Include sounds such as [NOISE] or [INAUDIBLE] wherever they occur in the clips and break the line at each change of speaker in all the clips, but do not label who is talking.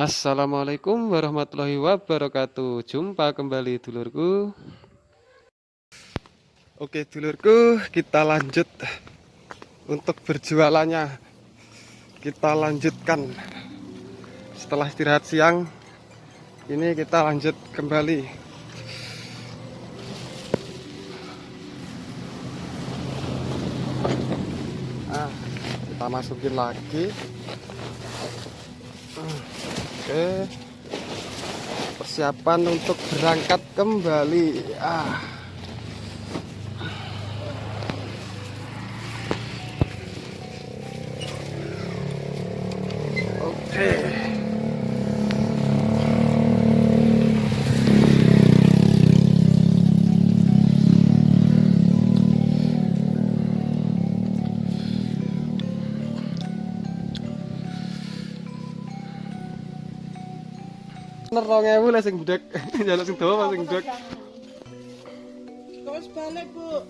Assalamualaikum warahmatullahi wabarakatuh. Jumpa kembali dulurku. Oke dulurku kita lanjut Untuk berjualannya. Kita lanjutkan. Setelah istirahat siang Ini kita lanjut kembali. Ah, Kita masukin lagi Oke. Persiapan untuk berangkat kembali. Ah Bener rong ewu lah sing bedek. [LAUGHS] Jaluk sing dawa sing bedek.
Terus balik, Bu.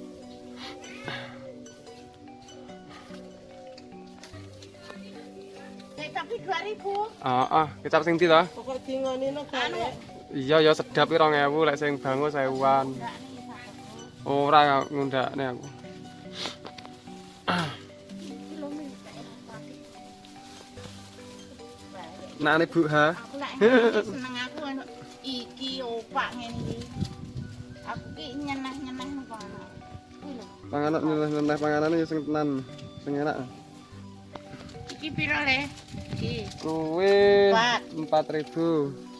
Tapi 2000.
Ah, ah, kecap sing ndi to?
Pokok dingoni no balik.
Iya ya sedap rong ewu lek sing bangun sewuan. Ora ngundakne aku. Nah, ini Bu ha.
Aku enak, seneng pak ngene aku ki nyeneh-nyeneh nopo
panganan nyeneh-nyeneh panganan ya sing tenan sing enak.
Iki piro le? Iki. Kowe
4000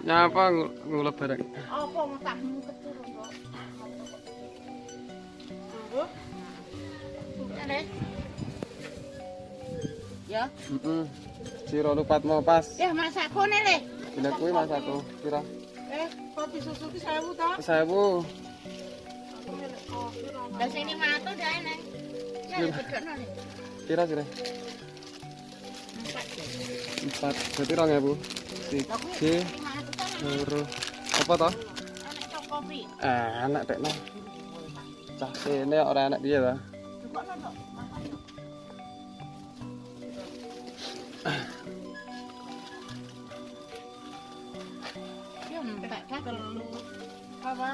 Napa ngulap bareng?
Apa mutahmu keturun, Mbok?
Bu,
Ya le. Ya,
Heeh. Sira lupat mau pas.
ya masak kone le.
Bila kuwi mas aku kira
eh, kopi susu ki 1000 ta?
1000.
Aku milih oh, piro?
Lah sini matu dah neng. Ya bedokno le.
Kira sira
Empat.
4 berarti 2000.
Lah kuwi
Siji,
matu ta nang
loro. Apa toh?
enek cok kopi.
Eh, enak tekno. Cah kene ora enak piye ta?
Dukokno tok. Makan. Entek dah.
Telu. Apa?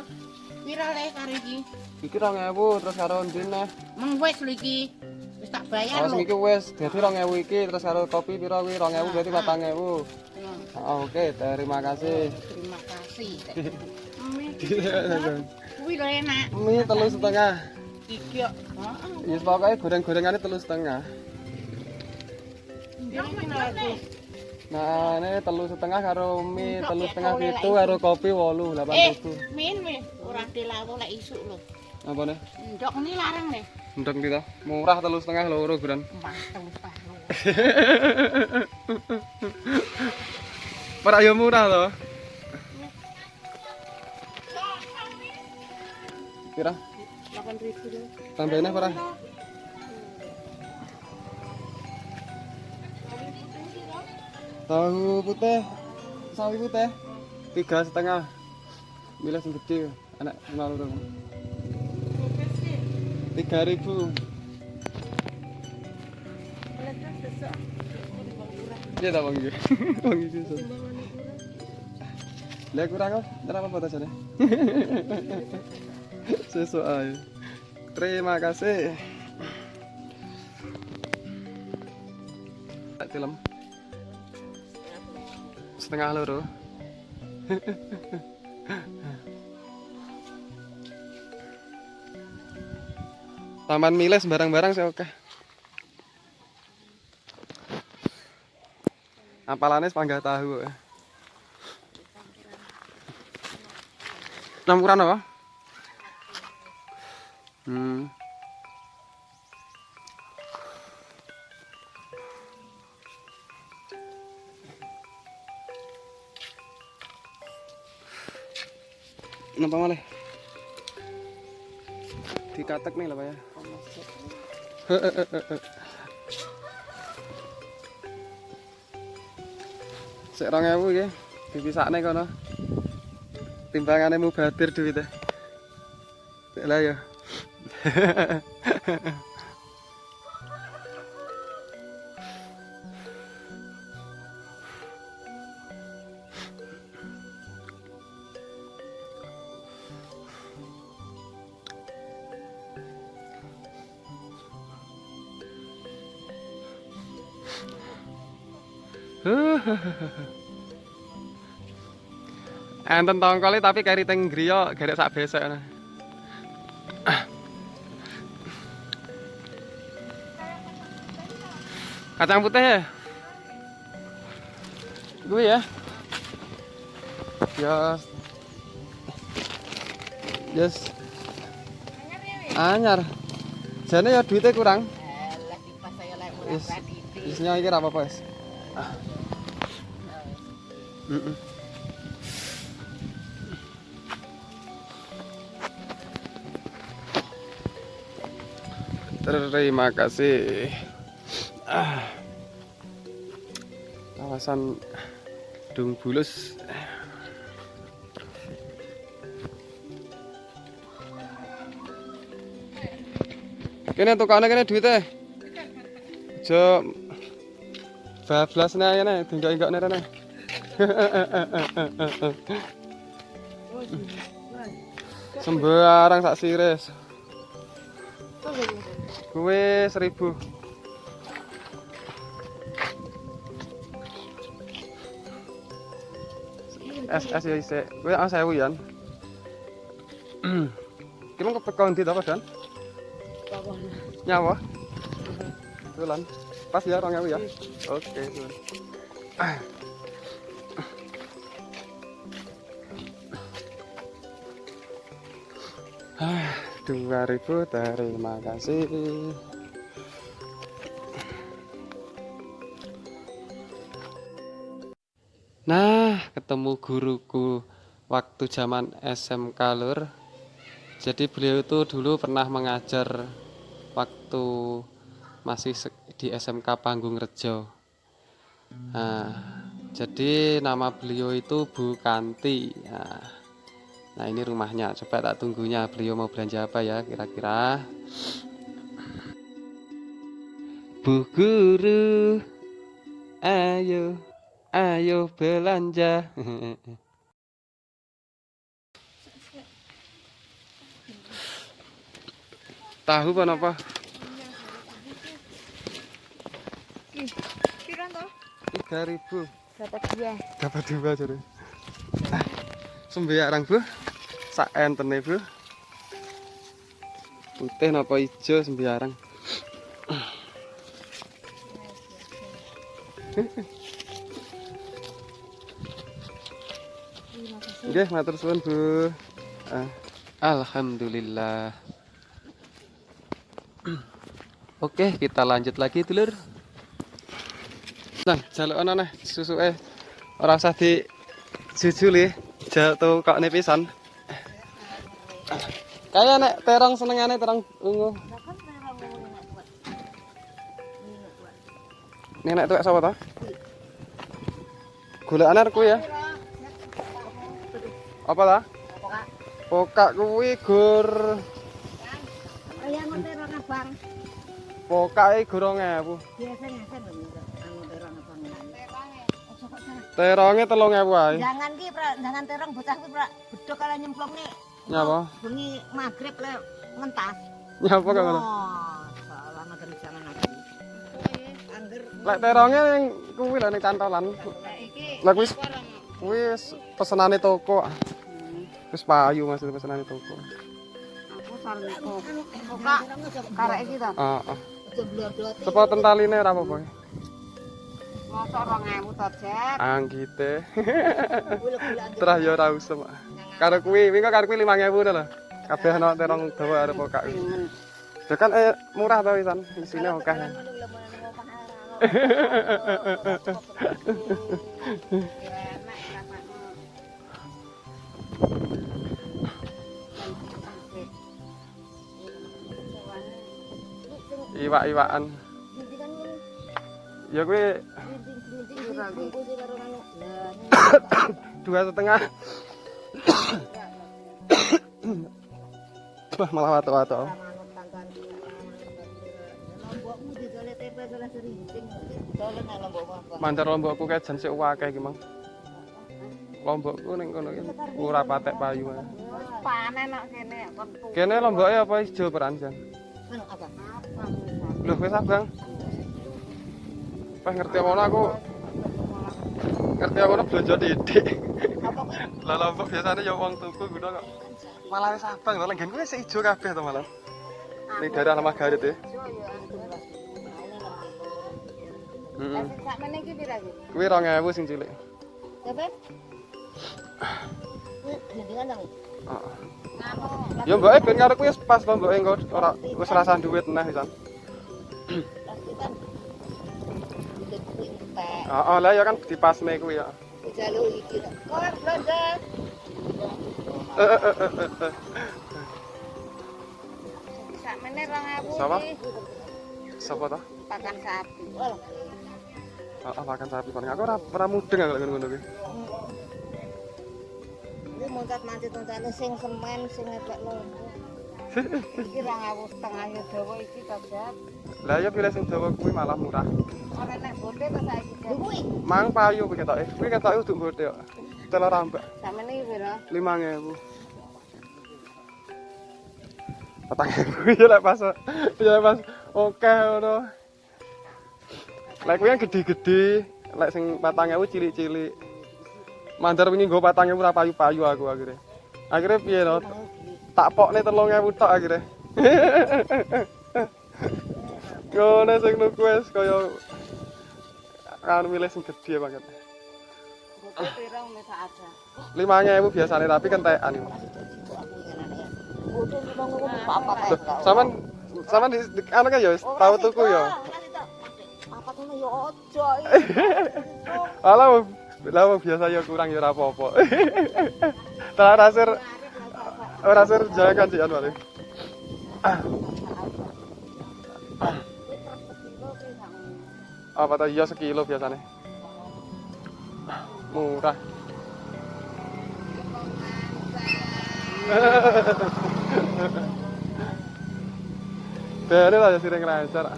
Piro le karo iki?
Iki 2000 terus karo ndine.
Meng wis lho iki. Wis tak bayar
Oh,
lho.
iki wis dadi 2000 iki terus karo kopi kuwi 2000 berarti 4000. Oh, Oke, terima kasih.
Terima kasih. [LAUGHS] enak.
Mie telur setengah.
Iki kok.
Heeh.
Wis pokoke goreng-gorengane telur setengah. Nah, ini telur setengah karo mie
telur
setengah itu karo kopi walu delapan
eh,
ribu.
Eh, min min, kurang dilawu lek isuk lho.
Apa nih?
Ndok ini larang nih.
Ndok kita murah telur setengah loro gran. [LAUGHS]
Murah telur setengah.
Para yo murah loh. Kira
8000 lho.
tambahinnya ora? Tahu putih, sawi putih, tiga setengah. Milih sing gede, anak.
Kopes ki.
Tiga ribu. Iya tak bang? Bang [LAUGHS] susah. Lah kurang kok, ora apa-apa ta [LAUGHS] ae. Terima kasih. Tak film. Setengah loro. Taman Miles barang-barang saya oke. Apalannya sepangga tahu. Campuran apa? Hmm. Nampak malah. Dikatek nih lah pak ya. Sik 2000 iki. Dipisakne kono. timbangane mubadir duwite. Lah ya. Enten tongkole tapi kari teng griya garek sak besek Kacang putih ya? Gue ya. Yes. Yes. Anyar. Jane ya duitnya kurang. Isnya iki wis. Heeh. Terima kasih. Ah. Kawasan Dung Bulus. Kene tukane kene duite. Aja bablas nih nih, tinggal enggak nih nih. Sembarang sak siris. Kue seribu. Es es ya isi. Kue ah saya wian. Gimana kepekon di apa dan? Nyawa. Tulan. Pas ya orang ya. Oke. tulan. Ah, dua ribu terima kasih. Ketemu guruku waktu zaman SMK Lur. Jadi beliau itu dulu pernah mengajar waktu masih di SMK Panggung Rejo. Nah, jadi nama beliau itu Bu Kanti. Nah, nah, ini rumahnya. Coba tak tunggunya beliau mau belanja apa ya kira-kira. Bu Guru, ayo, ayo belanja. Tahu apa apa?
Piran toh?
Tiga ribu.
Dapat dua.
Dapat dua jadi. Sembiarang bu, sak entene bu. Putih napa hijau sembiarang. [LAUGHS] Nggih, matur suwun Bu. Ah, Alhamdulillah. Oke, kita lanjut lagi, dulur. Nang, jaluk ana neh susuke. Ora usah di jujuli, jatuh kok pisan. Kaya nek terong senengane terong ungu. Nenek tuwek sapa ta? Golekane kuwi ya. Apa ta? Pokak kuwi gur
Ayam terong abang.
pokake gorong ewu.
Biasanya kan anu terong abang. Ojo kok salah.
Teronge telung ewu ae.
Jangan ki, Pra, jangan terong bocah ki, Pra. Bedok kala nyemplung nih.
Nyapa?
Bengi maghrib le ngentas.
Nyapa kok ngono?
Oh, salah negeri jangan lagi. Angger
Lek teronge ning kuwi lho ning cantolan. Lah kuwi kuwi wis pesenane toko. Wis payu maksud pesenane toko.
aku sareng kok. Kok karek iki to.
Heeh.
Aja blodoti.
Sepo tentaline ora apa-apa.
Mosok 2000 to, Jep.
Anggite. Terah ya ora. Karo kuwi, wingi kok karo kuwi 5000 to lho. Kabeh ana terong dawa arep
pengen.
Ya kan eh, murah to wisan, isine akeh. [LAUGHS] Iwak-iwakan. Ya kuwi. Dua setengah. Wah, malah
wato-wato.
Mantar lombokku kayak jan sik uwake iki, Mang. Lombokku ning kono iki ora patek payu.
panen nak kene kon
Kene lomboknya apa ijo peran jan?
anu apa
Lho wis abang. Pas ngerti ngono aku ngerti ngono belanja titik.
apa
Lah lombok biasanya ya wong tuku ngono kok. Malah wis abang to lenggen kuwi ijo kabeh to malah. Ning daerah Lemah Garit ya. Heeh.
sak meneh iki pira iki
Kuwi 2000 sing cilik.
Dapat?
Ya
mbok
e eh, ben ngarep wis pas to mbok e eh, ora wis rasane dhuwit neh pisan. Heeh, lah ya kan dipasne kuwi ya.
Jalu iki
nek kok blanda.
Sak mene 2000.
Sapa? Sapa ta?
Pakan sapi.
Oh, pakan sapi kan aku ora ora mudeng aku ngono kuwi.
Ini moncat mancit moncat sing semen sing ngepek lombo. [LAUGHS] Iki 2000 setengah ya dawa iki dadak.
Lah ya pilih sing Jawa kuwi malah murah.
Ora nek bote to saiki. Kuwi
Mang payu kuwi ketoke. Kuwi ketoke uduk bote kok. Telur rambak
iki pira?
5000. Patang ewu [LAUGHS] ya lek pas ya pas oke ngono. Lek kuwi yang gede-gede, lek sing 4000 cilik-cilik. Mandar wingi nggo 4000 ora payu-payu aku akhirnya. Akhirnya piye no? Tak pokne 3000 tok akhirnya. Ngono sing nuku wis kaya kan milih sing gede banget.
Ada.
5000 biasanya tapi
apa kae.
Saman saman di, di anu kan ya tau tuku ya.
Apa tuh ya ojo
Alah lah biasa ya kurang ya apa-apa. [LAUGHS] Tak rasir rasir jangan sih anu. Apa tadi ya sekilo biasanya? Murah. [LAUGHS] Bere lah ya sering lancar.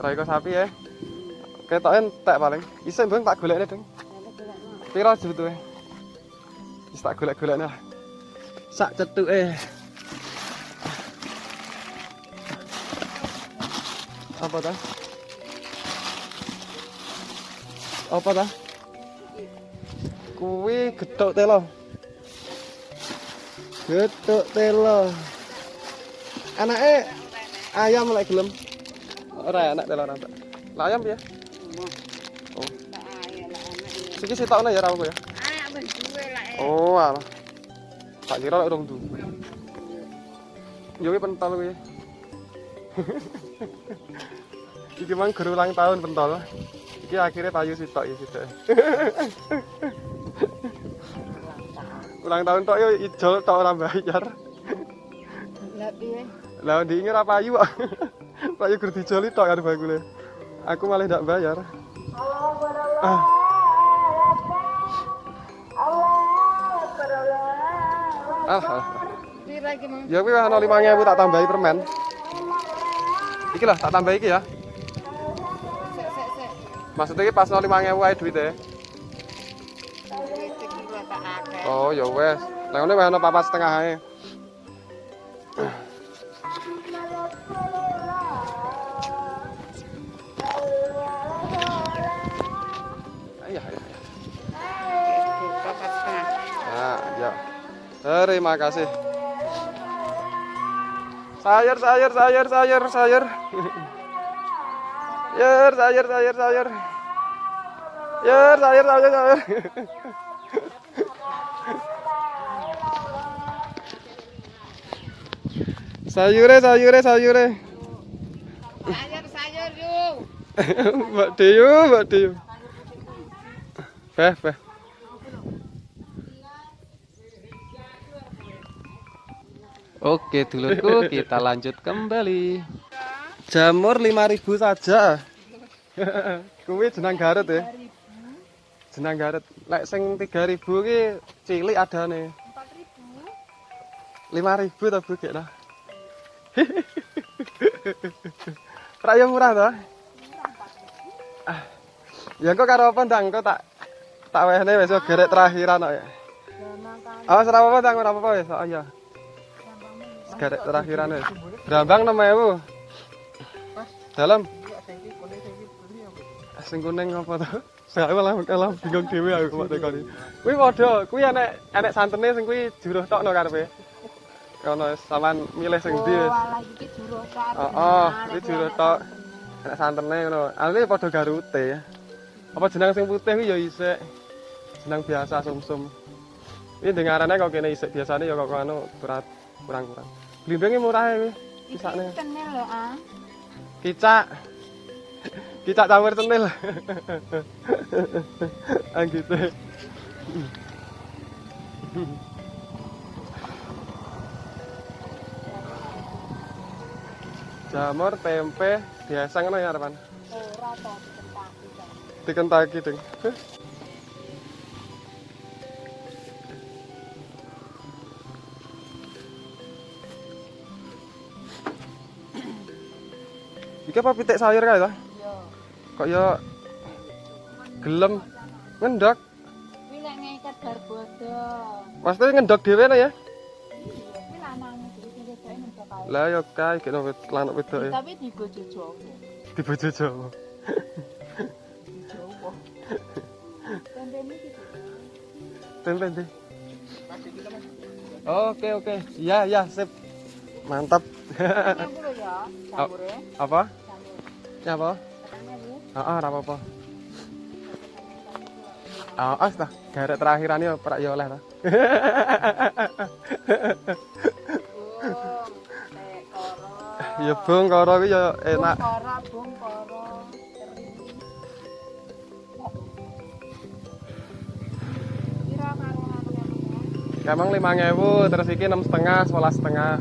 Raiko sapi ya. Ketoke entek paling. Iso mbeng tak golekne, Ding. Piro sebetulnya? Wis tak golek-golekne lah. Sak cetuke. Apa ta? Apa ta? Kuwi gethuk telo. Gethuk telo. Anake ayam lek gelem. Ora enak telo rantak. Lah ayam piye? Oh. Siki ya ra apa ya.
Lah eh.
Oh, alah. Tak kira lek urung duwe. Yo ki pentol kuwi. [LAUGHS] Iki mang guru ulang tahun pentol. Iki akhirnya payu sitok ya sitok. [LAUGHS] ulang tahun tok yo ijol tok ora bayar.
Lah piye?
Lah ndi ora payu kok. [LAUGHS] payu gur dijoli tok karo bakule. Aku malah ndak bayar. Ah. Ah, ah, ah. Ya kuwi ana 5000 tak tambahi permen. Iki lah tak tambahi iki ya. Maksudnya iki pas 5000 ae duite. Oh, ya wes. Lah ngene wis ana papat setengah ae. Terima kasih. Sayur, sayur, sayur, sayur, sayur. Sayur, sayur, sayur, sayur. Sayur, sayur, sayur, sayur. Sayure, sayure, sayure.
Sayur sayur yuk.
Mbak Deyu, Mbak Deyu. Beh, beh. Oke, dulurku, kita lanjut kembali. Jamur 5000 saja. Kuwi jenang Garut ya. jenang garet. Lek sing 3000 ki cilik adane.
4000
5000 ta Bu gekno. [LAUGHS] Raya murah to? Ah. Ya engko karo apa ndang engko tak tak wehne wis gerek terakhiran kok ya. Awas ora apa-apa ndang ora apa-apa wis. Oh iya. Gerek terakhiran wis. Brambang 6000. Dalam sing kuning apa to? Saya malah malah bingung dhewe aku kok tekoni. Kuwi padha, kuwi enek enek santene sing kuwi juruh tokno karepe. Kono sampean milih sing ndi wis.
Oh, iki.
Heeh, juruh tok. Enek santene ngono. Asline padha garute ya. Apa jeneng sing putih kuwi ya isik. Jeneng biasa sumsum. Ini dengarane kok kene isik biasane ya kok anu kurang-kurang. Blimbinge murah ya kuwi. Kisane.
Kenel lho ah.
Kicak. Kicak campur cenil. gitu. Jamur, tempe, biasa ngono ya, Arman.
Ora to dikentaki.
Dikentaki, Ding. Iki apa pitik sayur kae to?
Yo.
Kok ya gelem ngendok.
Kuwi lek ngeket bar bodo.
Pasti ngendok dhewe ya.
Iya, kuwi lanange iki sing wedoke nembak kae.
Lah ya kae kena wit lanuk wedoke.
Tapi digojo Jawa.
Di bojo Jawa.
Di Jawa. Tendene iki.
Tempe ndi? Oke oke. Iya iya sip. Mantap.
Ya, campure.
apa? Ya apa? Heeh, ora apa-apa. Ah, as ta. Garek terakhiran ya prak oleh ta. [LAUGHS] Ya bung karo kuwi ya enak.
Bung koro, bung. Kira karo.
Emang 5000 terus iki 6 setengah, 11 setengah.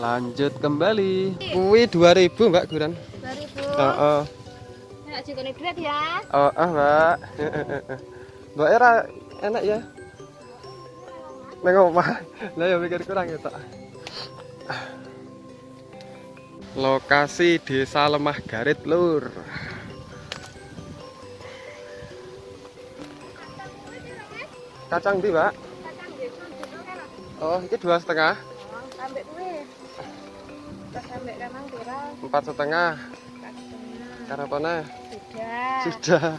Lanjut kembali. Kuwi 2000, Mbak Guran.
2000.
Heeh.
Nek jikone duit ya.
Oh, ah, Mbak. Mbak era enak ya. Neng omah. Lah ya mikir kurang ya, Tok. Lokasi Desa Lemah Garit, Lur. Kacang di, Mbak? Oh, ini dua setengah,
Sampai sampai
empat setengah. Karapana
Sudah.
sudah.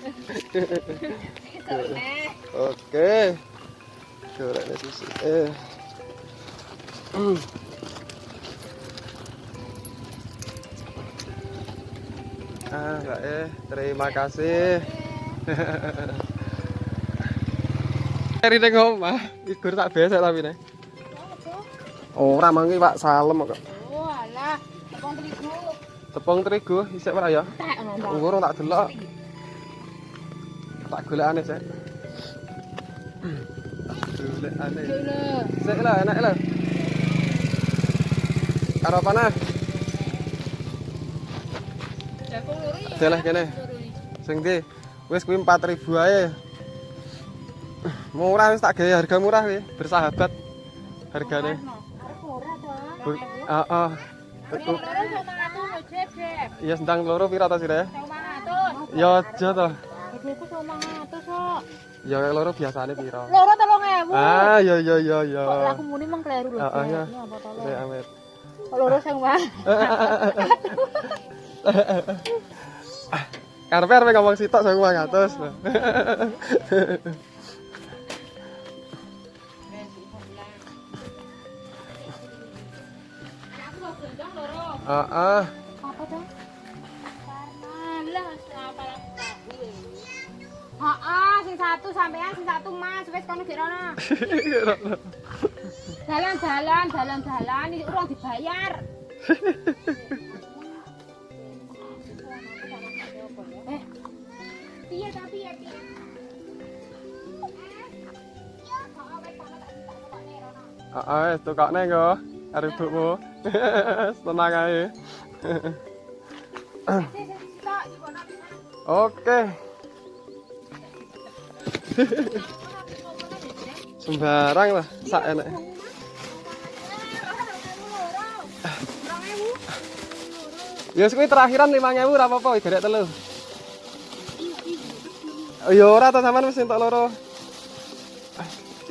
Oke. Gorengnya susu. Eh. Hmm. Ah, Mbak eh, terima kasih. [LAUGHS] Dari ning omah, igur tak besek tapi nih. Ora mangi Pak Salem kok.
Tepung terigu
isik ora ya?
Tak.
Ngurung tak delok. Tak golekane sik. Golekane.
Dulu.
Sik lah, enak lah. Karo apa nah?
Jagung luri. ya,
Jalah kene. Sing ndi? Wis kuwi 4000 ae. Murah wis tak gawe harga murah kuwi, bersahabat. Hargane.
Arep ora to.
Heeh. Ya sendang loro pira to sire? Ya aja to.
Sama atus kok.
Ya loro biasane pira?
Loro 3000.
Ah, ya ya ya ya.
Kok aku muni meng kleru lho.
Heeh, ya. Sik amit.
Loro sing wae. [LAUGHS]
Karepe arep ngomong sitok 1500. Heeh.
Apa to? Heeh, sing satu sampean sing satu Mas, wis kono gek rono. Dalan-dalan, dalan-dalan iki urung dibayar. eh. Piye ta piye piye?
Heeh, wis tukokne engko. Arep bukmu. Tenang ae. Oke. Sembarang lah, sak enak. Ya kuwi terakhiran 5000 ora apa-apa, garek telu. Ya ora ta sampean wis entuk loro.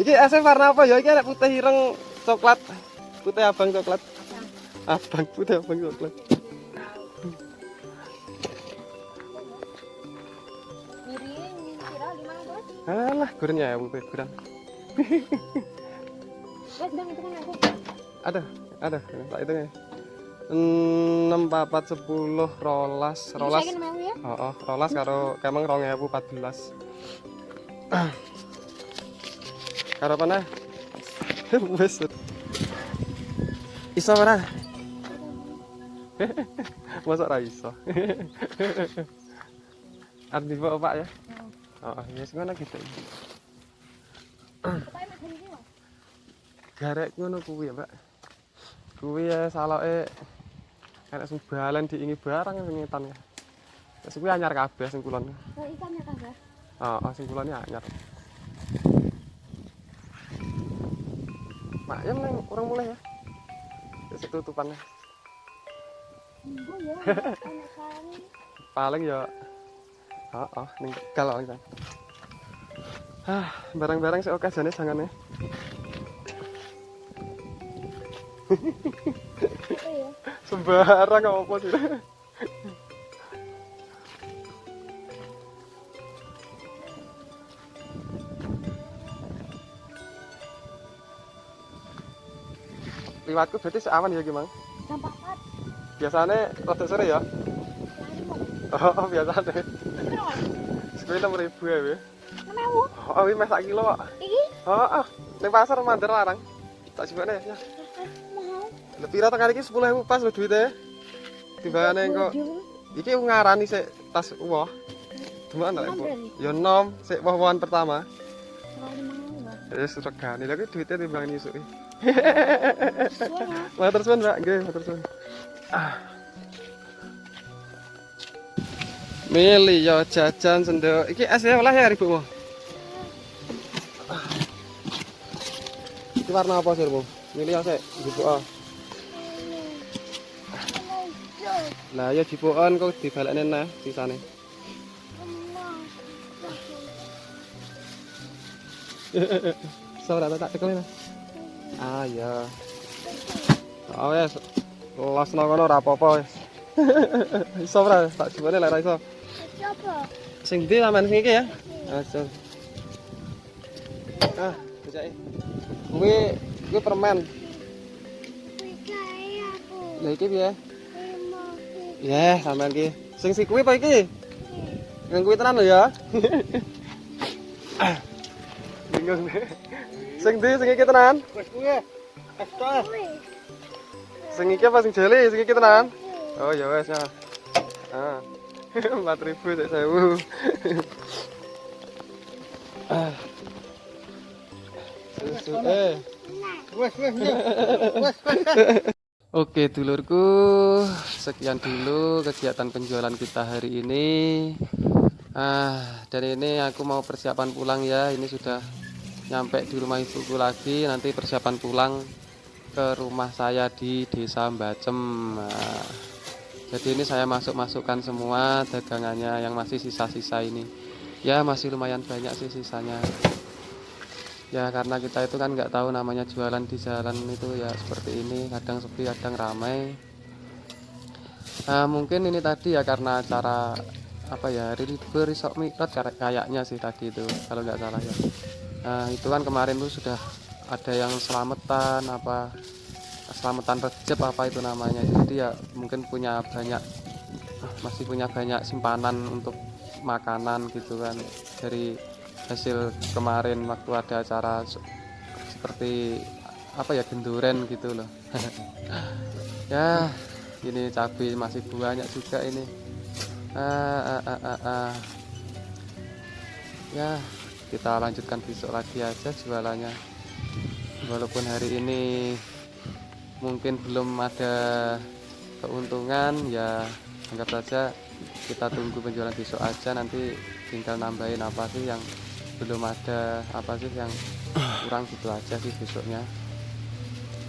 Iki esnya warna apa ya? Iki ada putih ireng coklat. Putih abang coklat. Abang putih abang coklat. Alah, gurnya ya
kan [LAUGHS] aku.
Ada, ada. Tak itu ya. enam papat sepuluh rolas rolas
ya.
oh, oh rolas karo kemang rong ewu empat belas [CLEARS THROAT] karo apa nah [LAUGHS] wes iso ora [LAUGHS] masuk ra iso arti bawa pak ya oh ya ngono gitu
mas ini mas.
garek ngono kuwi ya mbak kuwi ya saloke sing balen diingi barang sing ngetan ya Wis kuwi anyar kabeh sing kulon.
Oh, ikan ya kagak.
Heeh, sing kulon anyar. Mak ya nang urang mulai ya. Wis tutupannya.
Oh ya, [LAUGHS]
ya Heeh, ning kalau kan. Ah, barang-barang sing okasiane sangane.
Apa ya?
Sembarang apa sih? Liwatku berarti seaman ya gimana?
Dampak pat.
Biasanya rada sore ya?
Mau.
Oh, biasanya. Ya, Be.
Mau.
Oh, ini sak kilo kok.
Iki.
Ning pasar larang. Tak ya.
mau.
Kali ini sepuluh ribu pas. Timbangane kok. Iki ngarani sik tas Bu? Ya nom, sik woh-wohan pertama. Ya regane kuwi duitnya timbang isuk.
Suara. [LAUGHS]
Matur suwun, Mbak. Nggih, matur suwun. Ah. Mili yo jajan sendok. Iki ya olah ya ribu mo. Iki warna apa sih, Bu? Mili ya sik, ah. Lah ya dibukan kok dibalekne nah sisane. [LAUGHS] Sabar tak tekelin. Ah iya. Oh wes. Losno kono ora apa-apa wes. [LAUGHS] Iso ora tak jebone lek ora iso. Sing ndi sampean sing iki ya? Ah, so. Ah, bocah Kuwi kuwi permen. Lah iki piye? Ya, sampean iki. Sing si kuwi apa iki? Yang kuwi tenan lho ya. [LAUGHS] Bingung deh. Sing ndi sing iki tenan?
Wes kuwi. Ekstras.
Sing iki apa sing jeli? Sing iki tenan? Oh ya wes ya. Ah. 4000 sik 1000. Ah. Susu eh. Oke dulurku, sekian dulu kegiatan penjualan kita hari ini. Ah, dan ini aku mau persiapan pulang ya. Ini sudah nyampe di rumah ibuku lagi. Nanti persiapan pulang ke rumah saya di Desa Mbacem. Nah, jadi ini saya masuk-masukkan semua dagangannya yang masih sisa-sisa ini. Ya masih lumayan banyak sih sisanya. Ya karena kita itu kan nggak tahu namanya jualan di jalan itu ya seperti ini. Kadang sepi, kadang ramai. Nah, mungkin ini tadi ya karena acara apa ya hari libur isok mikrot kayak- kayaknya sih tadi itu kalau nggak salah ya. Nah, itu kan kemarin tuh sudah ada yang selamatan apa selamatan rejep apa itu namanya. Jadi ya mungkin punya banyak masih punya banyak simpanan untuk makanan gitu kan. Dari hasil kemarin waktu ada acara se- seperti apa ya genduren gitu loh. [LAUGHS] Ya ini cabai masih banyak juga ini. Ah, ah, ah, ah, ah. ya kita lanjutkan besok lagi aja jualannya. Walaupun hari ini mungkin belum ada keuntungan ya anggap saja kita tunggu penjualan besok aja nanti tinggal nambahin apa sih yang belum ada apa sih yang kurang gitu aja sih besoknya.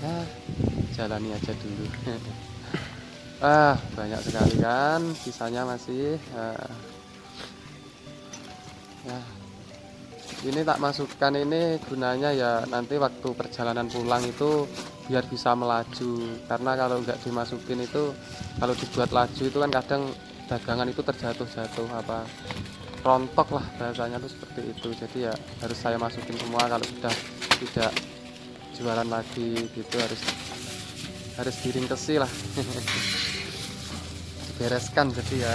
Ya jalani aja dulu. [LAUGHS] Ah banyak sekali kan sisanya masih ah. ya ini tak masukkan ini gunanya ya nanti waktu perjalanan pulang itu biar bisa melaju. Karena kalau nggak dimasukin itu kalau dibuat laju itu kan kadang dagangan itu terjatuh-jatuh apa rontok lah bahasanya tuh seperti itu. Jadi ya harus saya masukin semua kalau sudah tidak jualan lagi gitu harus harus diringkesi lah. [LAUGHS] Dibereskan jadi ya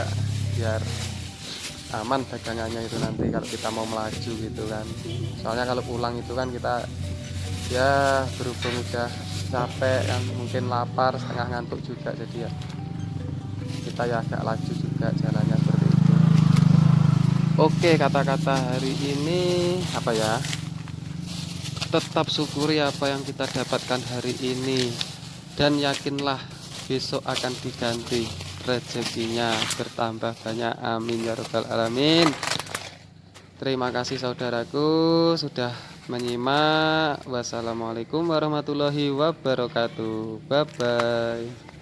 biar aman dagangannya itu nanti kalau kita mau melaju gitu kan. Soalnya kalau pulang itu kan kita ya berhubung udah capek kan mungkin lapar setengah ngantuk juga jadi ya kita ya agak laju juga jalannya seperti itu. Oke kata-kata hari ini apa ya? Tetap syukuri apa yang kita dapatkan hari ini dan yakinlah besok akan diganti rezekinya bertambah banyak. Amin ya rabbal alamin. Terima kasih saudaraku sudah menyimak. Wassalamualaikum warahmatullahi wabarakatuh. Bye bye